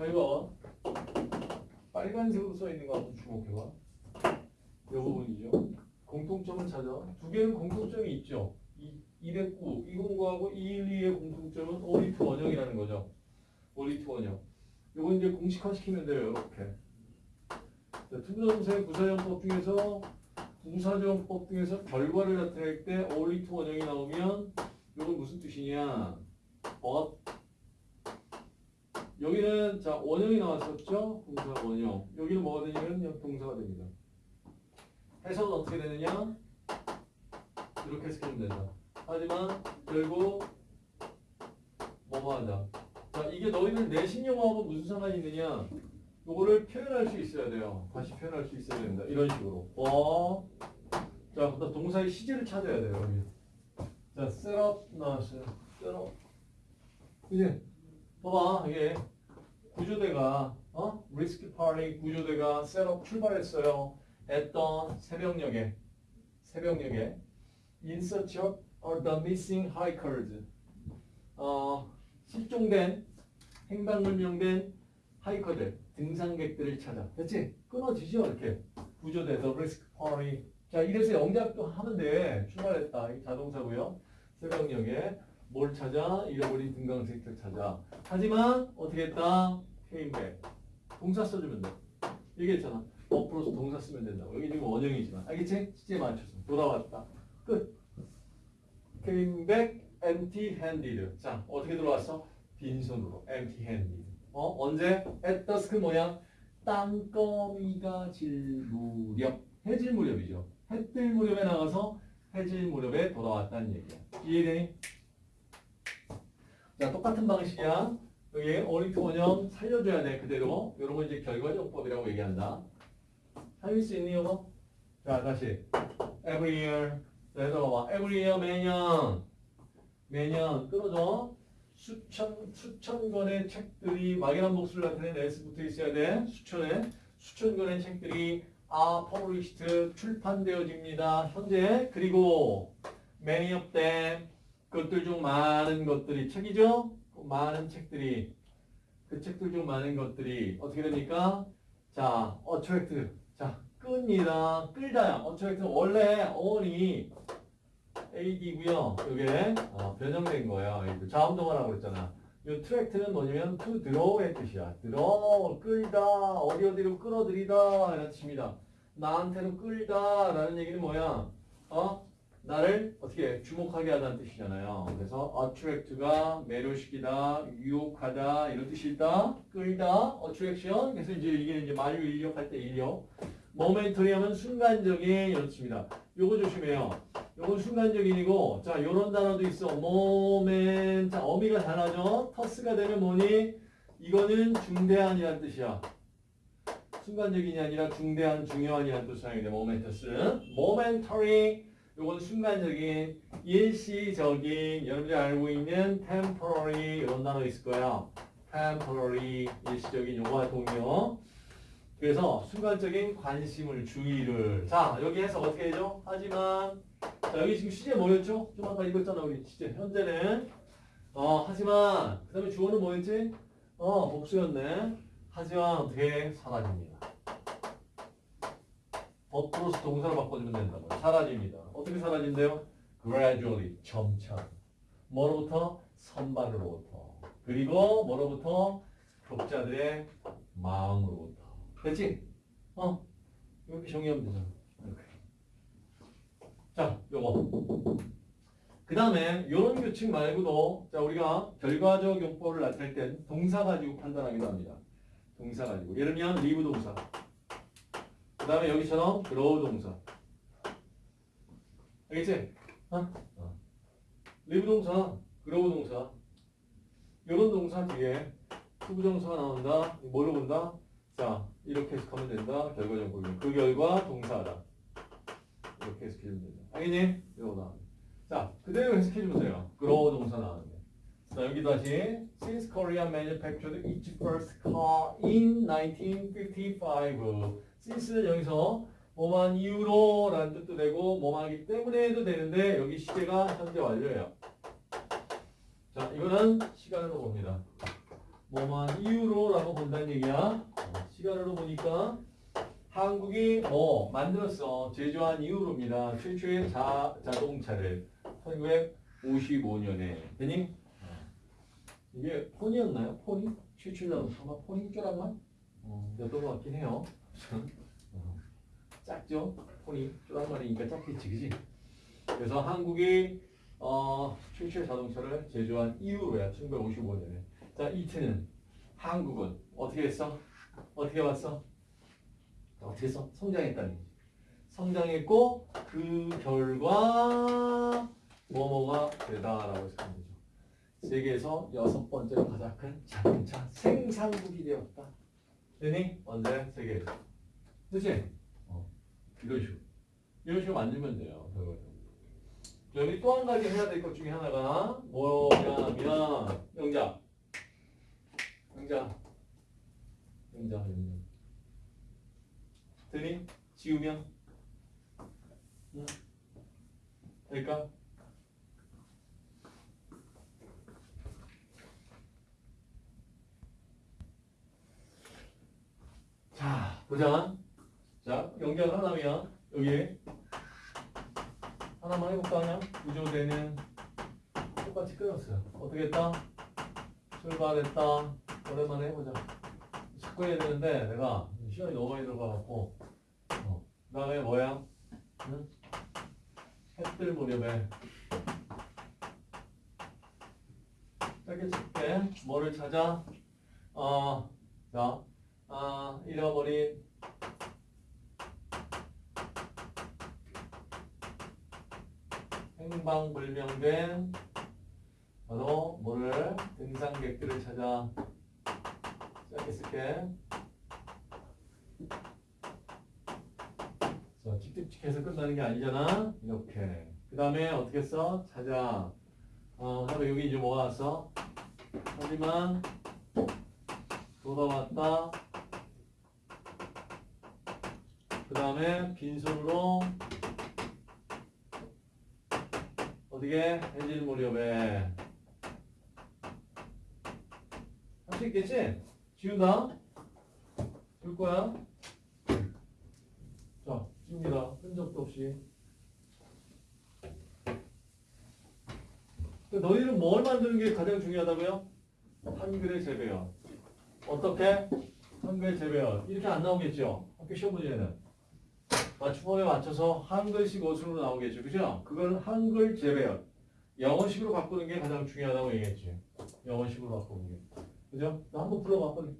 자, 이거 빨간색으로 써 있는 거 한번 주목해봐. 이 부분이죠. 공통점을 찾아. 두 개는 공통점이 있죠. 이 209, 209하고 212의 공통점은 only to 원형이라는 거죠. only to 원형. 요거 이제 공식화 시키면 돼요. 이렇게. 자, 투부정사의 부사용법 중에서 부사용법 중에서 결과를 나타낼 때 only to 원형이 나오면 이건 무슨 뜻이냐? but 여기는 자 원형이 나왔었죠? 동사 원형. 여기는 뭐가 되냐면 동사가 됩니다. 해석은 어떻게 되느냐? 이렇게 해석하면 된다. 하지만 결국 뭐뭐 하다. 자 이게 너희들 내신 영어하고 무슨 상관이 있느냐? 요거를 표현할 수 있어야 돼요. 다시 표현할 수 있어야 됩니다. 이런 식으로. 어. 자, 그다음 동사의 시제를 찾아야 돼요. 여기. 자, set up 나왔어요. set up. 이제 봐봐 이게 구조대가 어? 리스크 파리 구조대가 up 출발했어요. 했던 새벽녘에 새벽녘에 in search of the missing hikers. 어, 실종된 행방불명된 하이커들, 등산객들을 찾아. 됐지? 끊어지죠, 이렇게. 구조대, the risk party. 자, 이래서 영작도 돼. 출발했다. 이 자동사고요. 새벽녘에 뭘 찾아? 잃어버린 등강색들 찾아. 하지만 어떻게 했다? Came back. 동사 써주면 돼. 얘기했잖아. 어플로서 동사 쓰면 된다고. 여기 지금 원형이지만. 알겠지? 시제에 맞춰서. 돌아왔다. 끝. came back empty handed. 자, 어떻게 들어왔어? 빈손으로. empty handed. 어? 언제? at dusk 뭐야? 땅거미가 질 무렵. 해질 무렵이죠. 해뜰 무렵에 나가서 해질 무렵에 돌아왔다는 얘기야. 이해되니? 자, 똑같은 방식이야. 여기 어리트 원형 살려줘야 돼, 그대로. 이런 거 이제 결과적법이라고 얘기한다. 할수 있니, 이거? 자, 다시. every year. 자, 봐. every year 매년. 매년 끊어줘. 수천, 수천 권의 책들이 막연한 복수를 나타내는 S 붙어 있어야 돼. 수천에. 수천 권의 책들이 아, published 출판되어집니다. 현재. 그리고 them 그것들 중 많은 것들이 책이죠? 그 많은 책들이 그 책들 중 많은 것들이 어떻게 됩니까? 자, attract. 자, 끕니다. 끌다야. attract 원래 어원이 AD고요. 이게 어, 변형된 거예요. 자음동화라고 그랬잖아. 이 트랙트는 뭐냐면 to draw의 뜻이야. draw, 끌다, 어디 어디로 끌어들이다 이런 뜻입니다. 나한테로 끌다 라는 얘기는 뭐야? 어? 나를 어떻게 주목하게 하다는 뜻이잖아요. 그래서 attract가 매료시키다, 유혹하다 이런 뜻이 있다. 끌다, attraction. 그래서 이제 이게 이제 만유 인력 할 때 인력. 모멘터리 하면 순간적인 이런 뜻입니다. 요거 조심해요. 요건 순간적인이고 자 요런 단어도 있어. 모멘 자 어미가 단어죠. 터스가 되면 뭐니? 이거는 중대한이라는 뜻이야. 순간적인이 아니라 중대한 중요한이라는 뜻을 하게 돼. 모멘터스. momentary 요건 순간적인 일시적인 여러분들이 알고 있는 temporary 이런 단어 있을 거야. temporary 일시적인 요거와 동요. 그래서 순간적인 관심을 주의를 자 여기 해서 어떻게 해줘? 하지만 자 여기 지금 시제 뭐였죠? 좀 아까 읽었잖아 우리 시제 현재는 어 하지만 그 다음에 주어는 뭐였지? 어 복수였네 하지만 어떻게 사라집니다 버프로스 동사로 바꿔주면 된다고 사라집니다. 어떻게 사라진대요? gradually 점차. 뭐로부터? 선발로부터. 그리고 뭐로부터? 독자들의 마음으로부터. 됐지? 어? 이렇게 정리하면 되잖아. 이렇게. 자 요거. 그 다음에 이런 규칙 말고도 자 우리가 결과적 용법을 나타낼 땐 동사 가지고 판단하기도 합니다. 동사 가지고. 예를 들면 리브 동사. 그 다음에 여기처럼 grow 동사 알겠지? 어? 어. 리브 동사 grow 동사 이런 동사 뒤에 투부정사가 나온다 뭐를 본다? 자 이렇게 해석하면 된다. 결과적 부분. 그 결과 동사다. 이렇게 해석해주면 된다. 알겠니? 이거 나오네. 자, 그대로 돼요. grow 동사 나오는데. 자, 여기 다시 Since Korea manufactured its first car in 1955. Since는 여기서 뭐만 이유로 라는 뜻도 되고 뭐만하기 때문에도 되는데 여기 시제가 현재 완료예요. 자, 이거는 시간으로 봅니다. 뭐만 이유로 라고 본다는 얘기야. 어, 시간으로 보니까 한국이 뭐 만들었어 제조한 이후로입니다. 최초의 자, 자동차를 1955년에 되니 이게 폰이었나요? 폰이? 최초 자동차가 폰이 쪼란말? 어, 였던 것 같긴 해요. 어, 작죠? 폰이 쪼란말이니까 작겠지, 그지? 그래서 한국이 어, 최초의 자동차를 제조한 이후로야 1955년에. 자 이트는 한국은 어떻게 했어? 어떻게 봤어? 어떻게 했어? 성장했다는 얘기지. 성장했고 그 결과 뭐뭐가 되다라고 해서 하는 거죠. 세계에서 여섯 번째로 가장 큰 자동차 생산국이 되었다. 되니? 언제? 세계에서. 그치? 어. 이런 식으로. 이런 식으로 만들면 돼요. 여기 또 한 가지 해야 될 것 중에 하나가 뭐냐면 영자. 영자. 영자. 영자. 되니? 지우면? 응. 될까? 자, 보자. 자, 연결 하나면 여기 하나만 해볼까 그냥? 구조되는 똑같이 끊었어요. 어떻게 했다? 출발했다. 오랜만에 해보자. 자꾸 해야 되는데 내가 시간이 너무 많이 들어가갖고 어. 그 다음에 뭐야? 응? 햇들 무렵에 짧게 칠게 뭐를 찾아? 어, 자, 아, 잃어버린. 행방불명된 바로 뭐를 등산객들을 찾아 쓸게. 자, 칙칙칙해서 끝나는 게 아니잖아. 이렇게. 그 다음에 어떻게 써? 찾아. 어, 그다음에 여기 이제 뭐가 왔어? 하지만 돌아왔다 그 다음에 빈손으로 어디게? 해질 무렵에. 할 수 있겠지? 지운다? 줄 거야? 자 지웁니다. 흔적도 없이. 너희는 뭘 만드는 게 가장 중요하다고요? 한글의 재배열. 어떻게? 한글 재배열. 이렇게 안 나오겠죠? 학교 시험 문제는 맞춤법에 맞춰서 한글식 어순으로 나오겠죠. 그죠? 그걸 한글 재배열. 영어식으로 바꾸는 게 가장 중요하다고 얘기했지. 영어식으로 바꾸는 게. 그죠? 나 한번 불러봐, 빨리.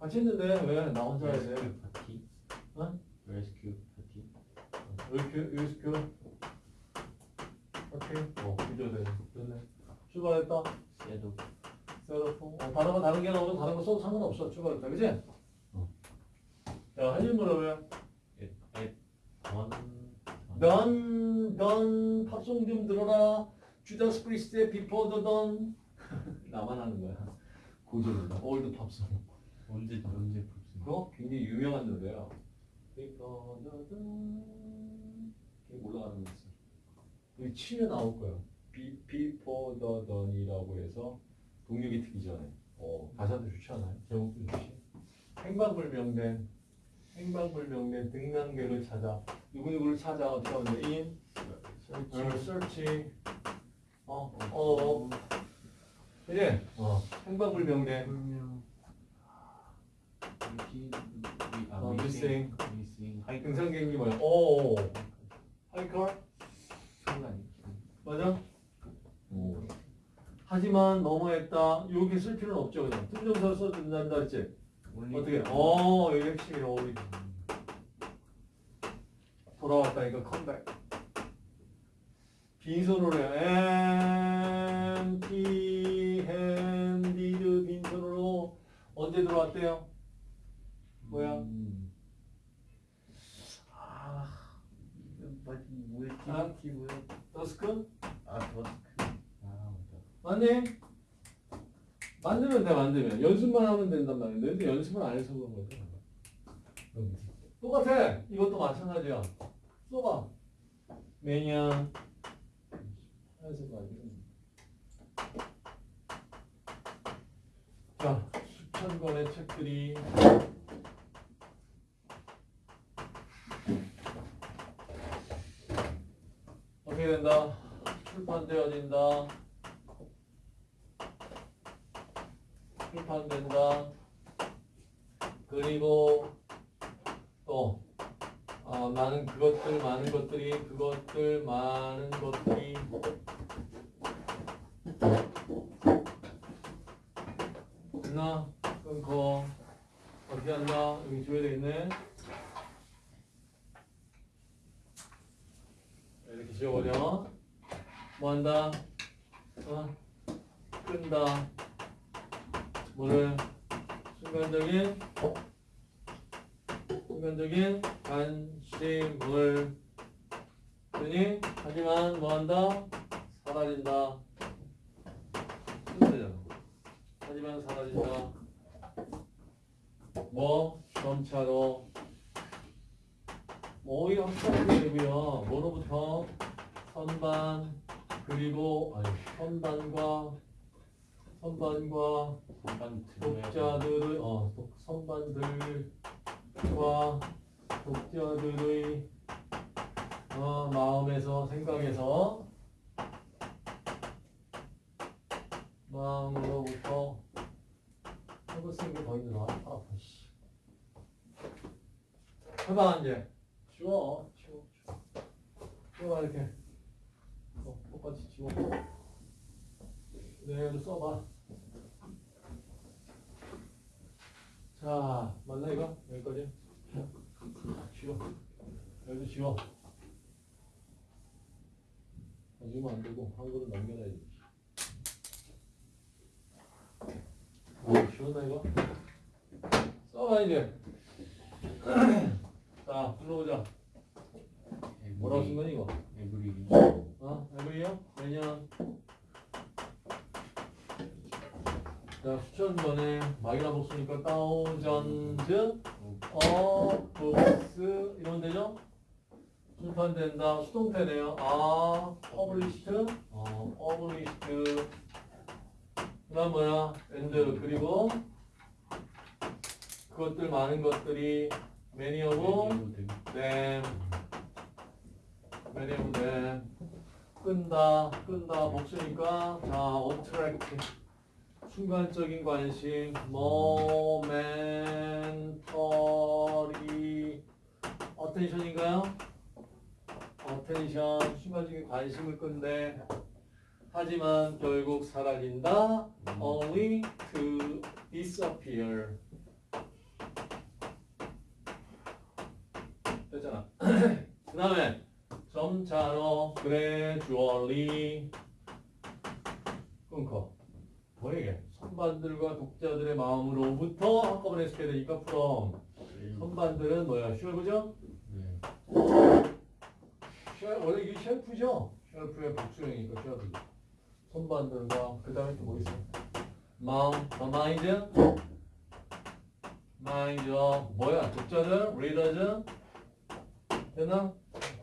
같이 했는데 왜 나 혼자 돼? 파티 어? 레스큐 파티 이렇게, 이렇게. 오케이. 어, 구조돼. 됐네. 출발했다. 셋업 셋업. 어, 단어가 다른 게 나오면 다른 거 써도 상관없어. 출발했다. 그지? 어. 자, 한일 물어보면. 던 넌, 넌 팝송 좀 들어라. 주다스 프리스트의 Before the Dawn. 나만 하는 거야. 고전이다. old 팝송. 언제 언제 뽑습니다 그거 굉장히 유명한 노래야. Before the Dawn. 이게 올라가는 거 있어. 여기 치면 나올 거야. Be, Before the Dawn이라고 해서 동녘이 트기 전에. 어, 가사도 좋지 않아요? 제목도 좋지. 행방불명된 행방불명된 등산객을 찾아 누구누구를 찾아 어떻게 하면 돼? in 어, search 어, 어, 어. 이제 어, 행방불명된 아 어, 미싱 하이크 등산객이 뭐야? 오, 하이컬 순간 맞아? 오. 하지만 너무했다. 여기 쓸 필요는 없죠, 그냥 tum정사 써준단다 했지? 어떻게? 어, 여기 핵심이네, 우리 돌아왔다니까 컴백. 빈손으로 해요. empty handed 빈손으로 언제 들어왔대요? 뭐야? 음. 아, 뭐였지 아. 뭐야 더스크? 아 더스크 아 맞네? 만들면 돼, 만들면. 연습만 하면 된단 말이야. 근데 연습을 안 해서 그런 거죠. 똑같아. 이것도 마찬가지야. 써봐. 매년. 하얀색 아니고. 자, 수천 권의 책들이 어떻게 된다? 출판되어진다. 출판된다. 그리고 또 아, 많은 그것들 많은 것들이 그것들 많은 것들이 끝나? 끊고 어떻게 한다? 여기 줘야 되겠네. 이렇게 지워버려. 뭐 한다? 어? 끈다 뭐를 순간적인 순간적인 관심을 드니 하지만 뭐 한다? 사라진다. 순간이잖아. 하지만 사라진다. 뭐? 점차로. 뭐 이거 합쳐보게 되고요 뭐로부터? 선반 그리고 아니 선반과 선반과 독자들의 어 독- 선반들과 독자들의 어, 마음에서 생각에서 마음으로부터 있는 게더 있는 아. 씨. 해봐 이제. 지워 지워. 지워봐 이렇게. 어, 똑같이 지워 네 이거 써봐 자, 맞나 이거? 여기까지? 지워. 여기도 지워. 아, 지우면 안 되고 한글은 남겨놔야지. 아, 지웠나 이거? 써봐 이제. 자, 불러보자. 뭐라고 쓴 거니 이거? every year? every year? 매년 자 수천 번의 마이너 복수니까 thousands of books 이러면 되죠? 출판된다. 수동태네요. are published are published 그 다음 뭐야? and 그리고 그것들 많은 것들이 many of them many of them 끈다. 끈다. 복수니까 자 attract 순간적인 관심 momentary attention인가요? attention 순간적인 관심을 끈데 하지만 결국 사라진다 only to disappear 됐잖아 그 다음에 점차로 gradually 끊고 뭐 이게 선반들과 독자들의 마음으로부터 한꺼번에 쓰게 되니까 from 선반들은 뭐야 쉘프죠? 네. shel 원래 이게 shelf죠? shelf의 복수형이니까 shelves 선반들과 그 다음에 또 뭐 있어? 마음, 어, mind mind 뭐야 독자들, readers 됐나?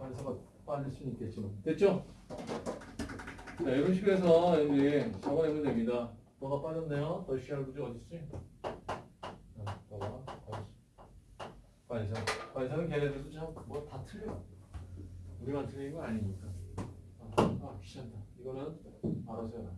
관사가 빠질 수는 있겠지만 됐죠? 자, 이런 식으로 해서 여기 적어내면 됩니다. 뭐가 빠졌네요? the shelves 어딨지? 아, 뭐가? 관사. 관사는 걔네들도 참 뭐 다 틀려. 우리만 틀린 거 아니니까. 아, 아 귀찮다. 이거는 알아서 해라.